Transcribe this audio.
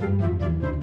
Música